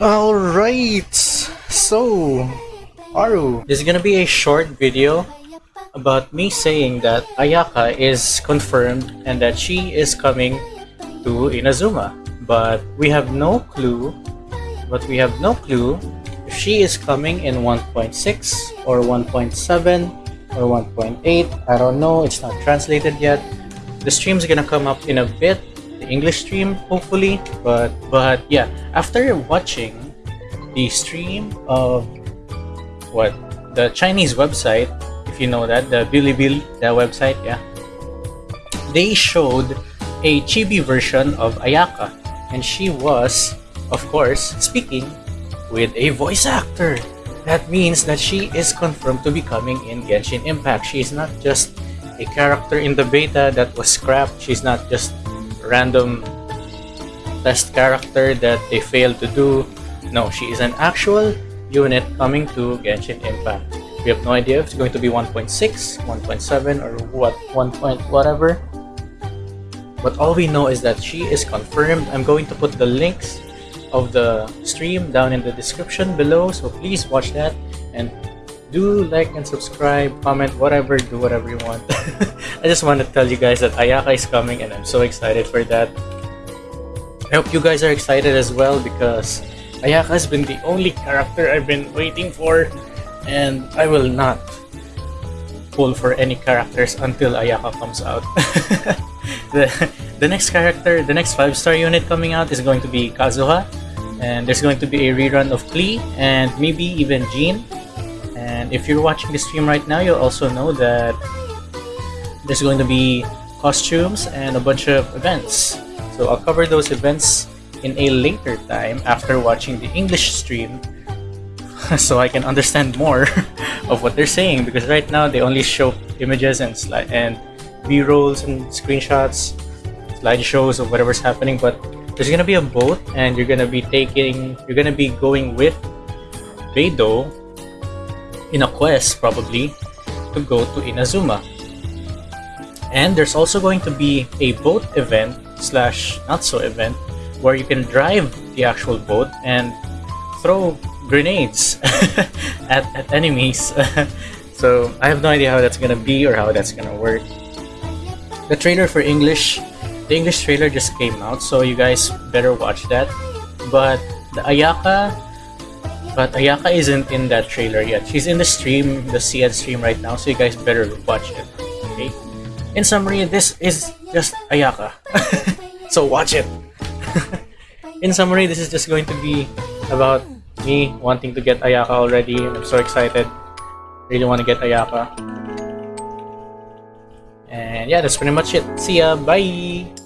Alright, so Aru, this is gonna be a short video about me saying that Ayaka is confirmed and that she is coming to Inazuma. But we have no clue, but we have no clue if she is coming in 1.6 or 1.7 or 1.8. I don't know, it's not translated yet. The stream's gonna come up in a bit English stream, hopefully. But but yeah, after watching the stream of what the Chinese website, if you know that, the Bilibili, that website, yeah, they showed a chibi version of Ayaka, and she was, of course, speaking with a voice actor. That means that she is confirmed to be coming in Genshin Impact. She is not just a character in the beta that was scrapped. She's not just random test character that they failed to do. No, she is an actual unit coming to Genshin Impact. We have no idea if it's going to be 1.6, 1.7, or what 1. Point whatever. But all we know is that she is confirmed. I'm going to put the links of the stream down in the description below, so please watch that and do like and subscribe, comment, whatever, do whatever you want. I just want to tell you guys that Ayaka is coming and I'm so excited for that. I hope you guys are excited as well because Ayaka has been the only character I've been waiting for and I will not pull for any characters until Ayaka comes out. the, the next character, the next 5-star unit coming out is going to be Kazuha and there's going to be a rerun of Klee and maybe even Jean and if you're watching the stream right now, you'll also know that there's going to be costumes and a bunch of events. So I'll cover those events in a later time after watching the English stream so I can understand more of what they're saying because right now they only show images and slide and b-rolls and screenshots slideshows of whatever's happening but there's gonna be a boat and you're gonna be taking you're gonna be going with Beidou in a quest probably to go to Inazuma. And there's also going to be a boat event slash not so event where you can drive the actual boat and throw grenades at, at enemies. so I have no idea how that's gonna be or how that's gonna work. The trailer for English, the English trailer just came out, so you guys better watch that. But the Ayaka but Ayaka isn't in that trailer yet. She's in the stream, the CN stream right now, so you guys better watch it. Okay? In summary, this is just Ayaka. so watch it! in summary, this is just going to be about me wanting to get Ayaka already, I'm so excited. Really want to get Ayaka. And yeah, that's pretty much it. See ya, bye!